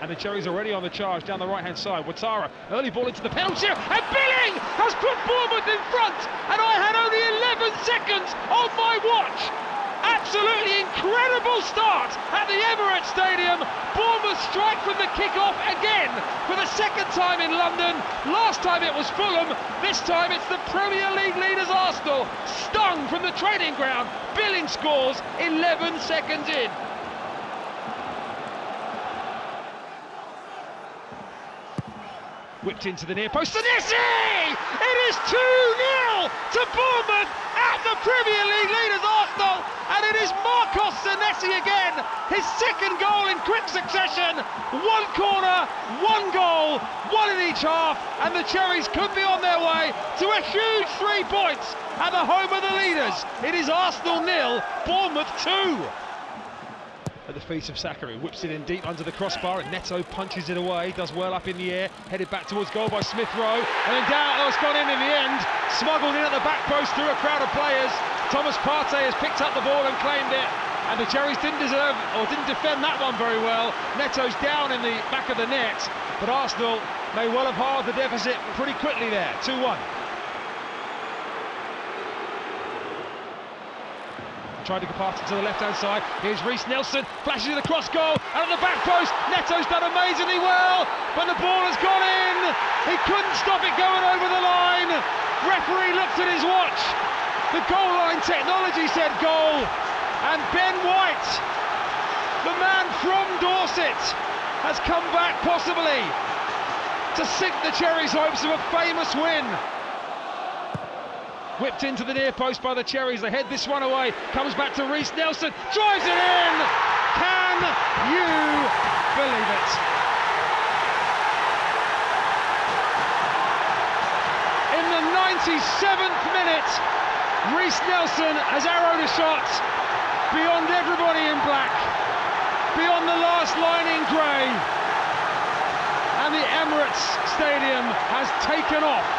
And the Cherries already on the charge down the right-hand side. Ouattara, early ball into the penalty area, and Billing has put Bournemouth in front. And I had only 11 seconds on my watch. Absolutely incredible start at the Emirates Stadium. Bournemouth strike from the kick-off again for the second time in London. Last time it was Fulham. This time it's the Premier League leaders Arsenal. Stung from the training ground. Billing scores 11 seconds in. Whipped into the near post. Senesi! It is 2 0 to Bournemouth at the Premier League leaders Arsenal. And it is Marcos Senesi again. His second goal in quick succession. One corner, one goal, one in each half. And the Cherries could be on their way to a huge three points at the home of the leaders. It is Arsenal nil, Bournemouth 2 at the feet of Sakari, whips it in deep under the crossbar, and Neto punches it away, does well up in the air, headed back towards goal by Smith Rowe, and then down, it's gone in in the end, smuggled in at the back post through a crowd of players. Thomas Partey has picked up the ball and claimed it, and the Cherries didn't deserve, or didn't defend that one very well. Neto's down in the back of the net, but Arsenal may well have halved the deficit pretty quickly there, 2-1. Tried to pass it to the left-hand side. Here's Reiss Nelson, flashes it across goal, and at the back post, Neto's done amazingly well, but the ball has gone in. He couldn't stop it going over the line. Referee looked at his watch. The goal line technology said goal, and Ben White, the man from Dorset, has come back possibly to sink the Cherries' hopes of a famous win. Whipped into the near post by the Cherries. They head this one away. Comes back to Reiss Nelson. Drives it in. Can you believe it? In the 97th minute, Reiss Nelson has arrowed a shot beyond everybody in black, beyond the last line in grey. And the Emirates Stadium has taken off